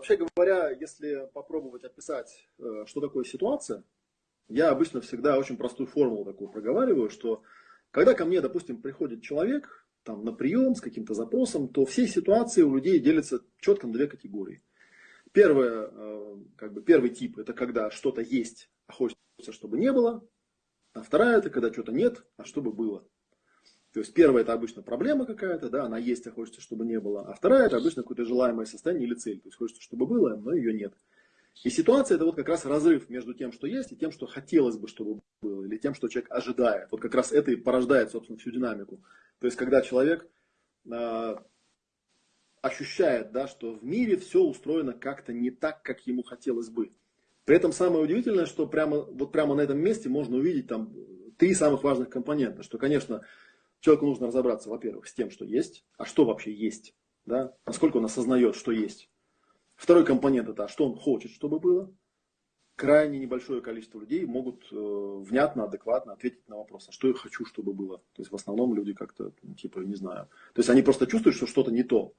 вообще говоря, если попробовать описать, э, что такое ситуация, я обычно всегда очень простую формулу такую проговариваю, что когда ко мне, допустим, приходит человек там, на прием с каким-то запросом, то все ситуации у людей делятся четко на две категории. Первое, э, как бы первый тип, это когда что-то есть, а хочется, чтобы не было. А вторая, это когда что-то нет, а чтобы было. То есть первая это обычно проблема какая-то, да, она есть, а хочется, чтобы не было. А вторая это обычно какое-то желаемое состояние или цель. То есть хочется, чтобы было, но ее нет. И ситуация это вот как раз разрыв между тем, что есть, и тем, что хотелось бы, чтобы было, или тем, что человек ожидает. Вот как раз это и порождает, собственно, всю динамику. То есть когда человек э, ощущает, да, что в мире все устроено как-то не так, как ему хотелось бы. При этом самое удивительное, что прямо, вот прямо на этом месте можно увидеть там три самых важных компонента. Что, конечно, Человеку нужно разобраться, во-первых, с тем, что есть, а что вообще есть, да? насколько он осознает, что есть. Второй компонент это, а что он хочет, чтобы было. Крайне небольшое количество людей могут э, внятно, адекватно ответить на вопрос, а что я хочу, чтобы было. То есть в основном люди как-то, ну, типа, не знаю. То есть они просто чувствуют, что что-то не то.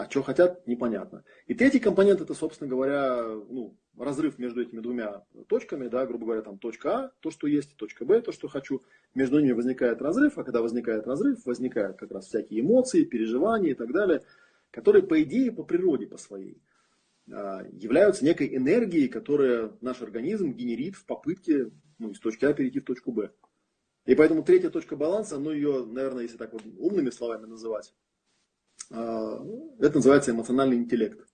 А что хотят, непонятно. И третий компонент, это, собственно говоря, ну, разрыв между этими двумя точками, да, грубо говоря, там точка А, то, что есть, точка Б, то, что хочу. Между ними возникает разрыв, а когда возникает разрыв, возникают как раз всякие эмоции, переживания и так далее, которые, по идее, по природе, по своей, а, являются некой энергией, которая наш организм генерит в попытке ну, из точки А перейти в точку Б. И поэтому третья точка баланса, ну ее, наверное, если так вот умными словами называть, это называется эмоциональный интеллект.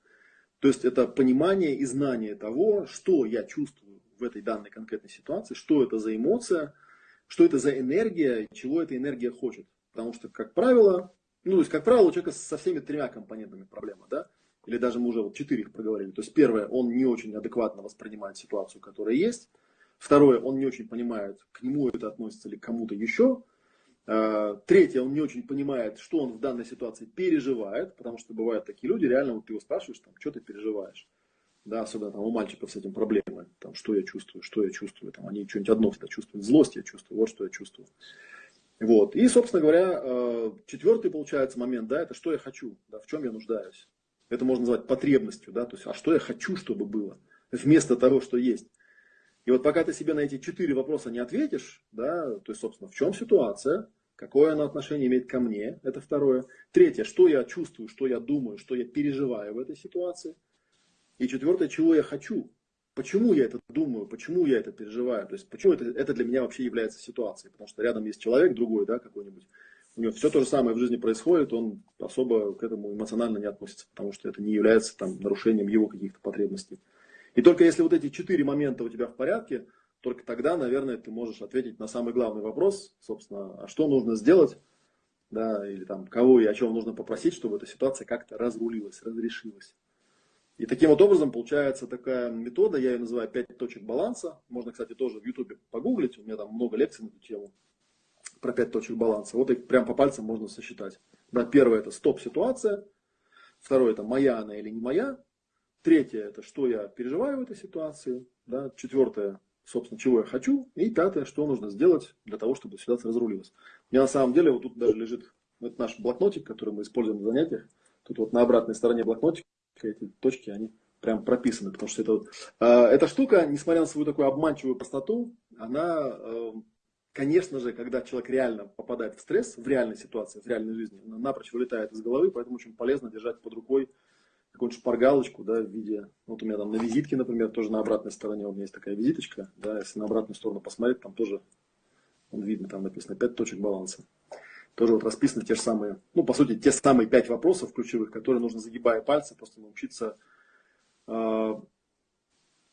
То есть это понимание и знание того, что я чувствую в этой данной конкретной ситуации, что это за эмоция, что это за энергия, чего эта энергия хочет. Потому что, как правило, ну, то есть, как правило, у человека со всеми тремя компонентами проблема, да? Или даже мы уже вот четыре их проговорили. То есть, первое, он не очень адекватно воспринимает ситуацию, которая есть. Второе, он не очень понимает, к нему это относится или к кому-то еще. Э, третье, он не очень понимает, что он в данной ситуации переживает, потому что бывают такие люди, реально вот ты его спрашиваешь, там, что ты переживаешь. Да, особенно там у мальчиков с этим проблемы. Там, что я чувствую, что я чувствую. Там, они что-нибудь одно всегда чувствуют. Злость я чувствую, вот что я чувствую. Вот. И, собственно говоря, э, четвертый получается момент, да, это что я хочу, да, в чем я нуждаюсь. Это можно назвать потребностью, да, то есть, а что я хочу, чтобы было, вместо того, что есть. И вот пока ты себе на эти четыре вопроса не ответишь, да, то есть, собственно, в чем ситуация, какое она отношение имеет ко мне, это второе. Третье, что я чувствую, что я думаю, что я переживаю в этой ситуации. И четвертое, чего я хочу, почему я это думаю, почему я это переживаю, то есть почему это, это для меня вообще является ситуацией, потому что рядом есть человек другой, да, какой-нибудь, у него все то же самое в жизни происходит, он особо к этому эмоционально не относится, потому что это не является там нарушением его каких-то потребностей. И только если вот эти четыре момента у тебя в порядке, только тогда, наверное, ты можешь ответить на самый главный вопрос, собственно, а что нужно сделать, да, или там, кого и о чем нужно попросить, чтобы эта ситуация как-то разрулилась, разрешилась. И таким вот образом получается такая метода, я ее называю пять точек баланса. Можно, кстати, тоже в Ютубе погуглить, у меня там много лекций на эту тему про пять точек баланса. Вот их прям по пальцам можно сосчитать. Да, первое это стоп-ситуация, второе это моя она или не моя, Третье, это что я переживаю в этой ситуации. Да? Четвертое, собственно, чего я хочу. И пятое, что нужно сделать для того, чтобы ситуация разрулилась. У меня на самом деле вот тут даже лежит вот наш блокнотик, который мы используем на занятиях. Тут вот на обратной стороне блокнотика эти точки, они прям прописаны. Потому что это вот, э, эта штука, несмотря на свою такую обманчивую простоту, она, э, конечно же, когда человек реально попадает в стресс, в реальной ситуации, в реальной жизни, она напрочь вылетает из головы, поэтому очень полезно держать под рукой какую-нибудь шпаргалочку, да, в виде, вот у меня там на визитке, например, тоже на обратной стороне у меня есть такая визиточка, да, если на обратную сторону посмотреть, там тоже, он видно, там написано 5 точек баланса. Тоже вот расписаны те же самые, ну, по сути, те самые 5 вопросов ключевых, которые нужно, загибая пальцы, просто научиться, э,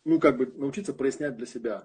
ну, как бы научиться прояснять для себя.